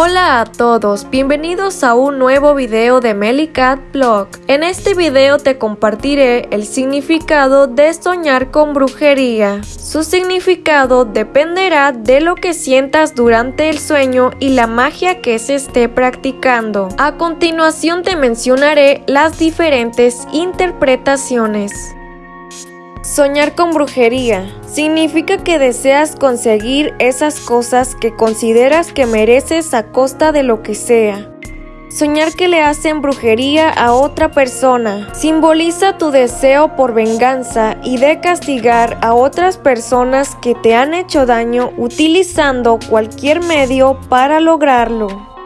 Hola a todos, bienvenidos a un nuevo video de Melicat Blog. En este video te compartiré el significado de soñar con brujería. Su significado dependerá de lo que sientas durante el sueño y la magia que se esté practicando. A continuación te mencionaré las diferentes interpretaciones. Soñar con brujería significa que deseas conseguir esas cosas que consideras que mereces a costa de lo que sea. Soñar que le hacen brujería a otra persona simboliza tu deseo por venganza y de castigar a otras personas que te han hecho daño utilizando cualquier medio para lograrlo.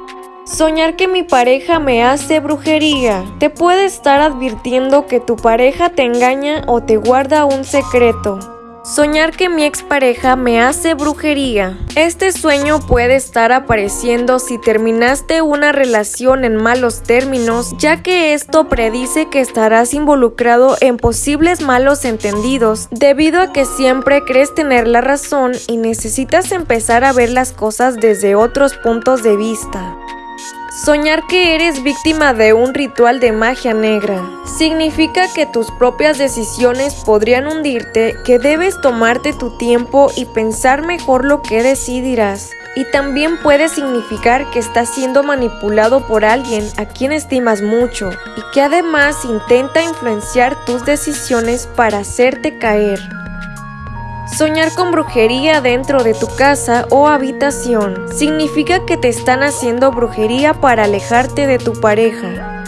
Soñar que mi pareja me hace brujería. Te puede estar advirtiendo que tu pareja te engaña o te guarda un secreto. Soñar que mi expareja me hace brujería. Este sueño puede estar apareciendo si terminaste una relación en malos términos, ya que esto predice que estarás involucrado en posibles malos entendidos, debido a que siempre crees tener la razón y necesitas empezar a ver las cosas desde otros puntos de vista. Soñar que eres víctima de un ritual de magia negra significa que tus propias decisiones podrían hundirte, que debes tomarte tu tiempo y pensar mejor lo que decidirás. Y también puede significar que estás siendo manipulado por alguien a quien estimas mucho y que además intenta influenciar tus decisiones para hacerte caer. Soñar con brujería dentro de tu casa o habitación significa que te están haciendo brujería para alejarte de tu pareja.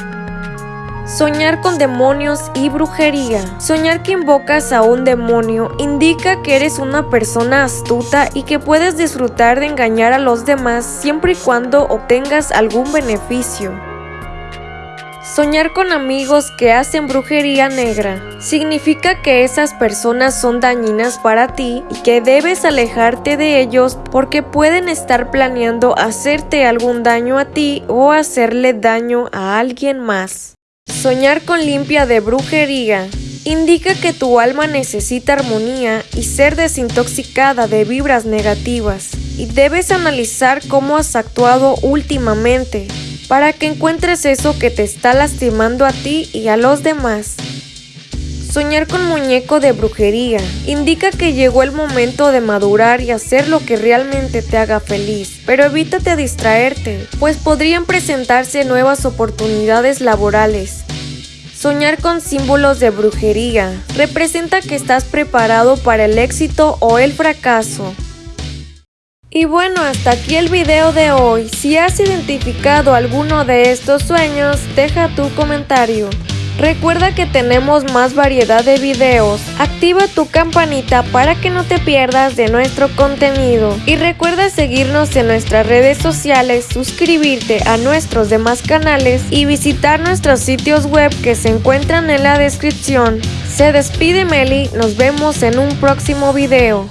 Soñar con demonios y brujería. Soñar que invocas a un demonio indica que eres una persona astuta y que puedes disfrutar de engañar a los demás siempre y cuando obtengas algún beneficio. Soñar con amigos que hacen brujería negra significa que esas personas son dañinas para ti y que debes alejarte de ellos porque pueden estar planeando hacerte algún daño a ti o hacerle daño a alguien más. Soñar con limpia de brujería indica que tu alma necesita armonía y ser desintoxicada de vibras negativas y debes analizar cómo has actuado últimamente para que encuentres eso que te está lastimando a ti y a los demás. Soñar con muñeco de brujería indica que llegó el momento de madurar y hacer lo que realmente te haga feliz, pero evítate distraerte, pues podrían presentarse nuevas oportunidades laborales. Soñar con símbolos de brujería representa que estás preparado para el éxito o el fracaso. Y bueno, hasta aquí el video de hoy. Si has identificado alguno de estos sueños, deja tu comentario. Recuerda que tenemos más variedad de videos. Activa tu campanita para que no te pierdas de nuestro contenido. Y recuerda seguirnos en nuestras redes sociales, suscribirte a nuestros demás canales y visitar nuestros sitios web que se encuentran en la descripción. Se despide Meli, nos vemos en un próximo video.